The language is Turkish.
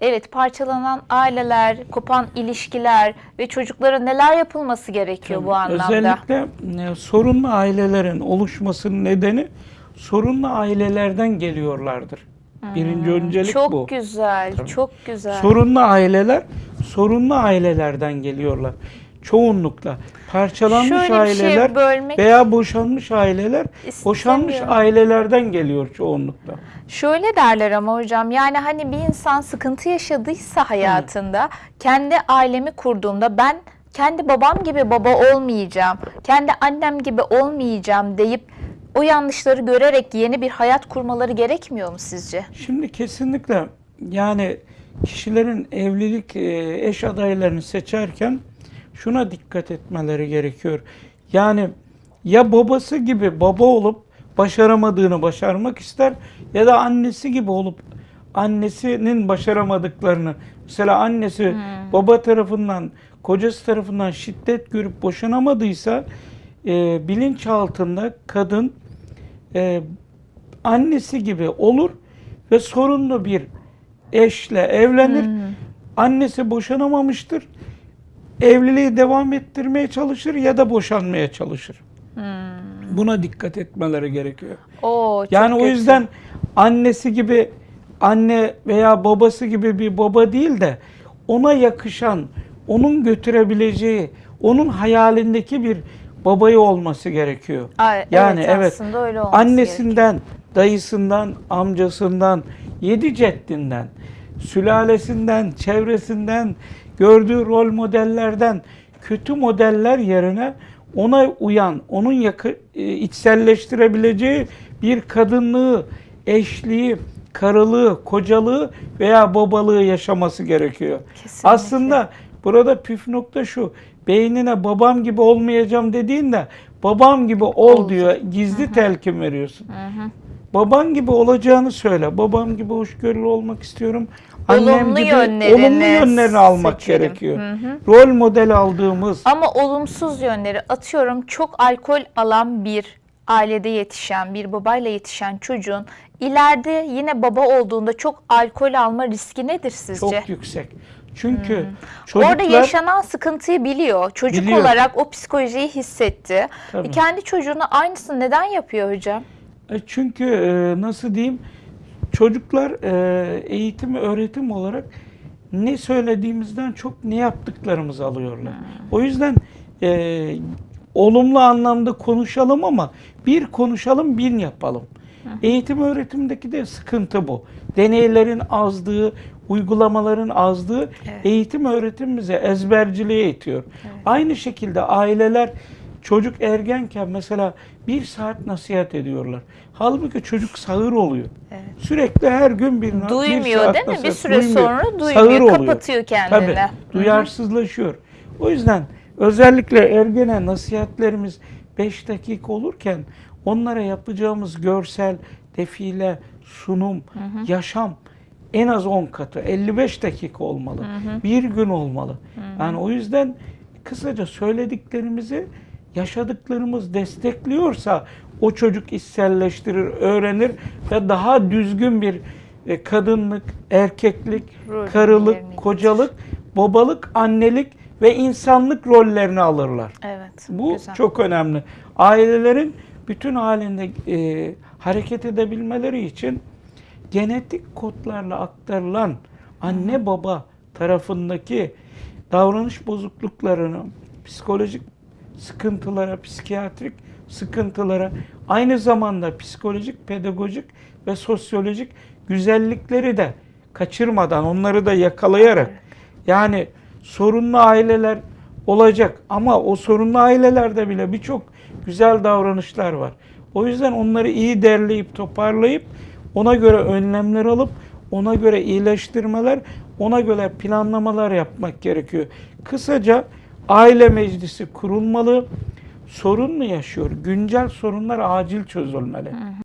Evet, parçalanan aileler, kopan ilişkiler ve çocuklara neler yapılması gerekiyor bu anlamda? Özellikle e, sorunlu ailelerin oluşmasının nedeni sorunlu ailelerden geliyorlardır. Birinci öncelik Hmm, Çok bu. güzel, Tabii. çok güzel. Sorunlu aileler sorunlu ailelerden geliyorlar. Çoğunlukla parçalanmış Şöyle şey aileler bölmek- veya boşanmış aileler boşanmış ailelerden geliyor çoğunlukla. Şöyle derler ama hocam yani hani bir insan sıkıntı yaşadıysa hayatında kendi ailemi kurduğumda ben kendi babam gibi baba olmayacağım, kendi annem gibi olmayacağım deyip o yanlışları görerek yeni bir hayat kurmaları gerekmiyor mu sizce? Şimdi kesinlikle yani kişilerin evlilik e, eş adaylarını seçerken şuna dikkat etmeleri gerekiyor. Yani ya babası gibi baba olup başaramadığını başarmak ister ya da annesi gibi olup annesinin başaramadıklarını mesela annesi baba tarafından kocası tarafından şiddet görüp boşanamadıysa e, bilinçaltında kadın e, annesi gibi olur ve sorunlu bir eşle evlenir. Annesi boşanamamıştır. Evliliği devam ettirmeye çalışır ya da boşanmaya çalışır. Buna dikkat etmeleri gerekiyor. Oo, Yani o kötü. yüzden annesi gibi anne veya babası gibi bir baba değil de ona yakışan, onun götürebileceği, onun hayalindeki bir babayı olması gerekiyor. Ay, yani evet, evet, öyle annesinden, dayısından, amcasından, yedi ceddinden, sülalesinden, çevresinden, gördüğü rol modellerden kötü modeller yerine ona uyan, onun yakı, e, içselleştirebileceği bir kadınlığı, eşliği, karılığı, kocalığı veya babalığı yaşaması gerekiyor. Kesinlikle. Aslında burada püf nokta şu. Beynine babam gibi olmayacağım dediğinde babam gibi ol Olacak. diyor. Gizli telkin veriyorsun. Baban gibi olacağını söyle. Babam gibi hoşgörülü olmak istiyorum. Annem Olumlu gibi yönlerini olumlu yönlerini almak seçelim. gerekiyor. Hı hı. Rol model aldığımız Ama olumsuz yönleri atıyorum çok alkol alan bir ailede yetişen bir babayla yetişen çocuğun ileride yine baba olduğunda çok alkol alma riski nedir sizce? çok yüksek. Çünkü çocuklar Orada yaşanan sıkıntıyı biliyor. Çocuk Biliyor. olarak o psikolojiyi hissetti. Tabii. E, kendi çocuğuna aynısını neden yapıyor hocam? E, Çünkü e, nasıl diyeyim çocuklar e, eğitim öğretim olarak ne söylediğimizden çok ne yaptıklarımızı alıyorlar. O yüzden e, olumlu anlamda konuşalım ama bir konuşalım bin yapalım. Eğitim öğretimdeki de sıkıntı bu. Deneylerin azlığı, uygulamaların azlığı Evet. eğitim öğretim bize ezberciliğe itiyor. Aynı şekilde aileler çocuk ergenken mesela bir saat nasihat ediyorlar. Halbuki çocuk sağır oluyor. Evet. Sürekli her gün bir, bir Duymuyor saat değil mi? Bir süre duymuyor. sonra duymuyor, Sağır oluyor. kapatıyor kendini. Tabii, duyarsızlaşıyor. O yüzden özellikle ergene nasihatlerimiz 5 dakika olurken onlara yapacağımız görsel, defile, sunum, yaşam en az 10 katı 55 dakika olmalı. Bir gün olmalı. Yani o yüzden kısaca söylediklerimizi yaşadıklarımız destekliyorsa o çocuk içselleştirir, öğrenir ve daha düzgün bir e, kadınlık, erkeklik, Rol karılık, kocalık, babalık, annelik ve insanlık rollerini alırlar. Evet. Bu güzel. çok önemli. Ailelerin bütün halinde e, hareket edebilmeleri için genetik kodlarla aktarılan anne baba tarafındaki davranış bozukluklarını, psikolojik sıkıntılara, psikiyatrik sıkıntılara, aynı zamanda psikolojik, pedagojik ve sosyolojik güzellikleri de kaçırmadan, onları da yakalayarak yani sorunlu aileler olacak ama o sorunlu ailelerde bile birçok güzel davranışlar var. O yüzden onları iyi derleyip toparlayıp ona göre önlemler alıp ona göre iyileştirmeler, ona göre planlamalar yapmak gerekiyor. Kısaca aile meclisi kurulmalı. Sorun mu yaşıyor? Güncel sorunlar acil çözülmeli.